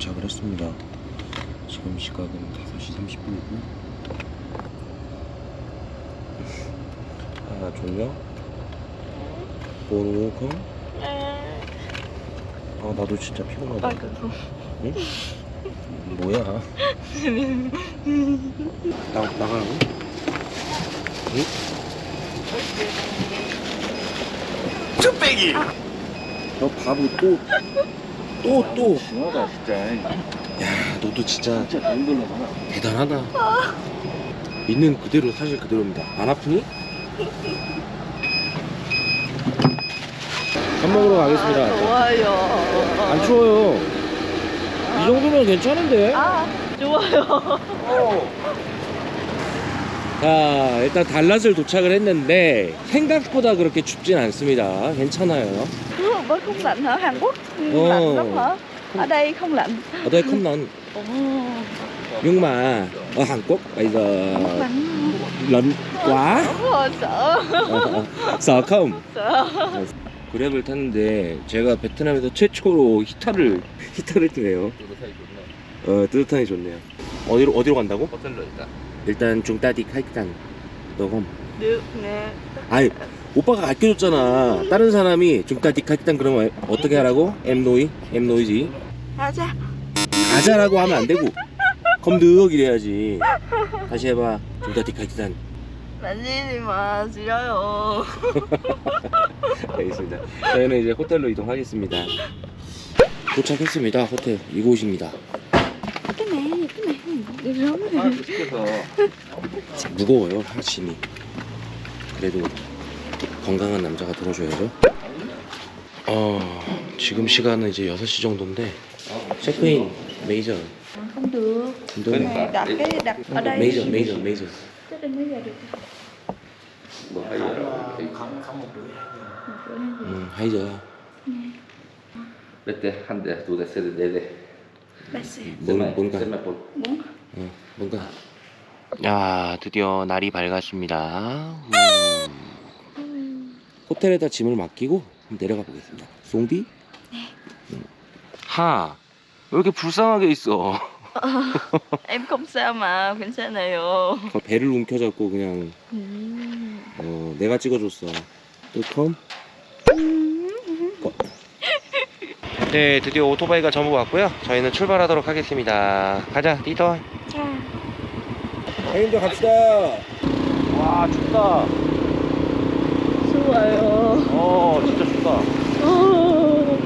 도 도착을 했습니다. 지금 시각은 5시 30분이고. 아, 졸려? 보노콩? 아, 나도 진짜 피곤하다. 응? 뭐야? 나, 나가라고? 응? 쭈빼기! 너 바보 또, 또, 또. 심하다 진짜 야, 너도 진짜 진짜 다른 걸로 가나 대단하다. 있는 그대로 사실 그대로입니다. 안 아프니? 밥 먹으러 가겠습니다. 좋아요. 안 추워요. 이 정도면 괜찮은데? 아, 좋아요. 자, 일단 달랏을 도착을 했는데 생각보다 그렇게 춥진 않습니다. 괜찮아요. Mới không lạnh hả? Hàn Quốc Ồ. lạnh lắm hả? Ở đây không lạnh. ở đây không nóng Ồ, nhưng mà ở Hàn Quốc bây giờ lạnh. lạnh quá rồi, sợ. 어, 어. sợ không? sợ. 그랩을 탔는데 제가 베트남에서 최초로 히타를 히타를 뜨네요. 어 뜨뜻하니 좋네요. 어디로 어디로 간다고? 호텔로 일단 일단 중따디 카이탄 너검. Nè. 아니 오빠가 가르쳐줬잖아. 다른 사람이 카이탄 그러면 어떻게 하라고? 엠노이 엠노이지. 가자. 가자라고 하면 안 되고 검득 이래야지. 다시 해봐. 카이탄. 만지지 마. 싫어요. 알겠습니다. 저희는 이제 호텔로 이동하겠습니다. 도착했습니다. 호텔 이곳입니다. Rồi. 하나 더 시켜서 무거워요 하심이. 그래도 건강한 남자가 들어줘야죠. 어 지금 시간은 이제 6시 정도인데 체크인 메이저. Không được. 운동 Cái này đặt cái đặt ở đây. 메이저 메이저 메이저. Chứ đừng có giờ được. 뭐 하이어 음 하이저. 몇대? 한대 두대 세대 네대. 뭔 뭔가? Muốn 어, 뭔가? 야 드디어 날이 밝았습니다. 음. 호텔에다 짐을 맡기고 내려가 보겠습니다 송비? 음. 하, 왜 이렇게 불쌍하게 있어? Không sao mà, 괜찮아요. 배를 움켜잡고 그냥 음. 어, 내가 찍어줬어. 뚜컴? 네, 드디어 오토바이가 전부 왔고요. 저희는 출발하도록 하겠습니다. 가자, 리더. 자. 형님들 갑시다. 와, 춥다. 좋아요. 어, 진짜 춥다. 어.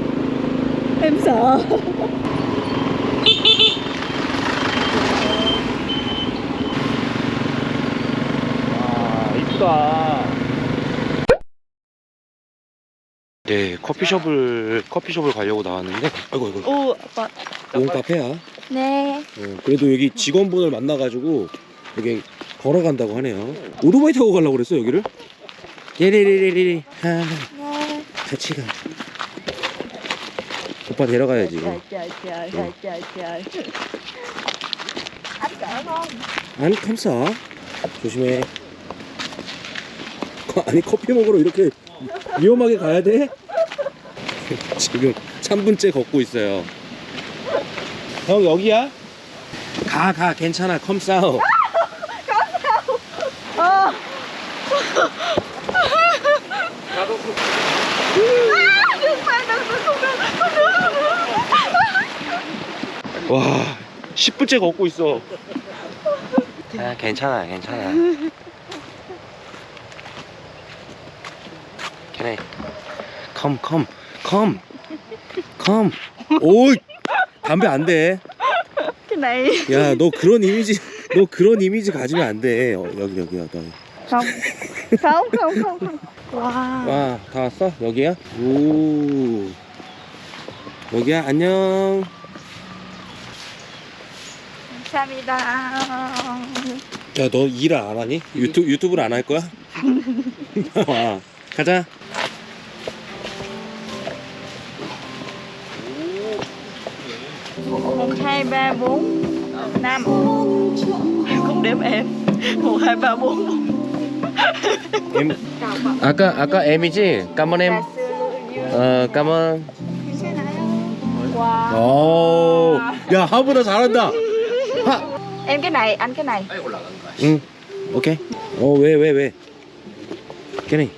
와, 이쁘다. 네, 커피숍을 커피숍을 가려고 나왔는데, 아이고 아이고, 오, 아빠. 온 카페야. 네. 어, 그래도 여기 직원분을 만나 가지고 여기 걸어간다고 하네요. 오토바이 타고 가려고 그랬어 여기를? 예리리리리 하 네. 같이 가. 오빠 데려가야지. 아니 감사. 조심해. 거- 아니 커피 먹으러 이렇게 위험하게 가야 돼? 지금 3분째 걷고 있어요. 형 여기야? 가 가 괜찮아. À, đừng mà đừng đừng không được không được 와 10분째 걷고 있어. 아 괜찮아 괜찮아. 걔네 컴컴컴컴 오이 담배 안돼. Cái này 야너 그런 이미지 너 그런 이미지 가지면 안돼. 어, 여기 여기야 너. không không không không không wow 와다 왔어? 여기야? 오. 여기야? 안녕 감사합니다 야 너 일을 안 하니 유튜 유튜브를 안 할 거야 와 가자 một hai ba bốn năm không đếm em một hai ba bốn em 아까 아까 M이지? 까만 em. 어 까만. Wow. 오, 야 하보다 잘한다. 하. Em cái này, anh cái này. 응. 오케이. 어왜 왜 왜? 걔네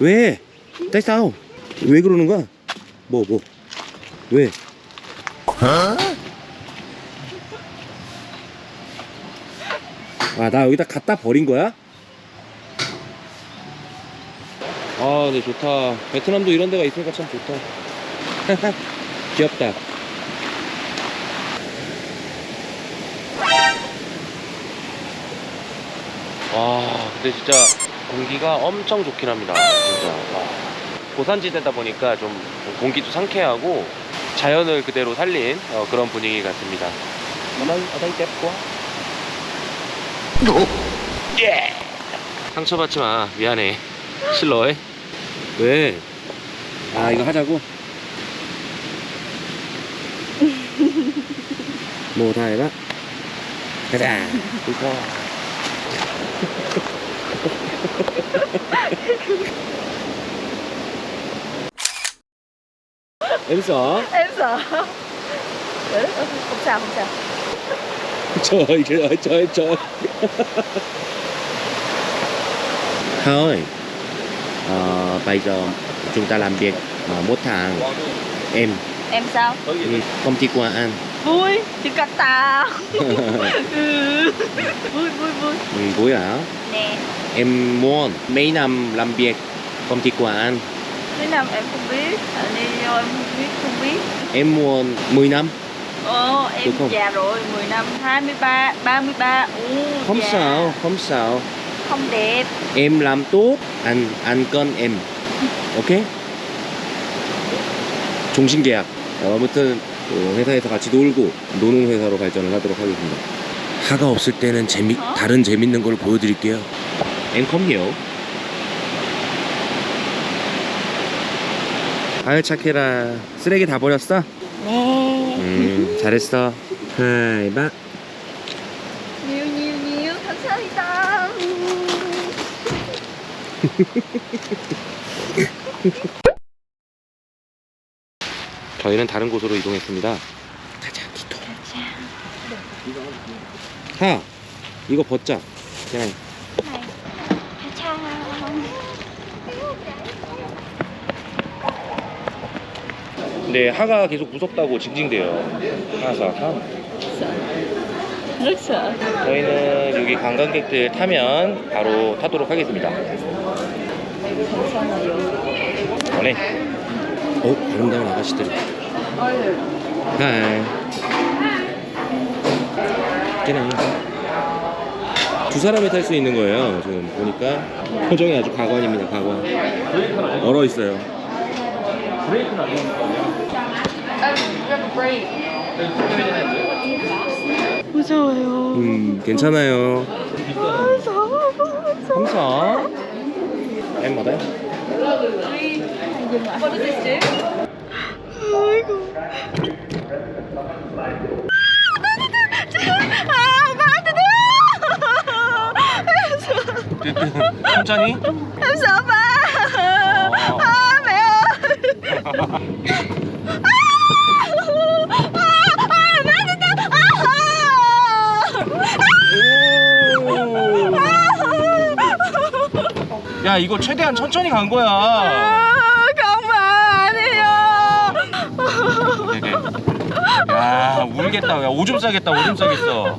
왜? tại sao? 왜 그러는 거야? 뭐 뭐? 왜? 아나 여기다 갖다 버린 거야? 아, 네 좋다. 베트남도 이런 데가 있으니까 참 좋다. 귀엽다. 와, 근데 진짜 공기가 엄청 좋긴 합니다. 진짜. 와. 고산지대다 보니까 좀 공기도 상쾌하고 자연을 그대로 살린 어, 그런 분위기 같습니다. 떼고 예! 상처받지 마. 미안해. 실러해. 왜? 아, 이거 하자고? 뭐 다 해봐. 가자. 이거. em sợ Em sợ. Ừ, Không sao, không sao. trời trời ơi trời trời thôi ờ, bây giờ chúng ta làm việc ờ, một tháng em Em sao? đi công ty qua ăn Vui, chỉ cắt tao. ừ. Vui, vui, vui. ừ, vui hả Nè, em muốn mấy năm làm việc công ty qua ăn mấy năm em không biết. Anh đi vô em không biết, không biết. em muốn 10 năm Ồ, em Được không? già rồi, 10 năm, 23, 33. Ừ, không già. sao không sao Không đẹp. em làm tốt anh anh con em 오케이? 종신계약 어, 아무튼 그 회사에서 같이 놀고 노는 회사로 발전을 하도록 하겠습니다 하가 없을 때는 재미 어? 다른 재밌는 걸 보여드릴게요 앵컴이요 아유 착해라 쓰레기 다 버렸어? Nè. 음 잘했어 하이 바 Nhiều, nhiều, nhiều. 감사합니다. 저희는 다른 곳으로 이동했습니다. 가자 기토. 하 이거 벗자. 그냥. Này. Chào. 근데 하가 계속 무섭다고 징징대요. 하사 하 sợ. 저희는 여기 관광객들 타면 바로 타도록 하겠습니다. 원해 어 아름다운 아가씨들이. 하이 그냥 두 사람이 탈 수 있는 거예요 지금. 보니까 표정이 아주 가관입니다 가관. 얼어 있어요. 무서워요. 음 괜찮아요. 무서워. 무서워. 감사 ở đây 아이고. 아, 나한테 천천히 Em sợ ba. À, mẹ ơi. À, à, má tôi tới. 야 이거 최대한 천천히 간 거야 야 울겠다. 야 오줌 싸겠다 오줌 싸겠어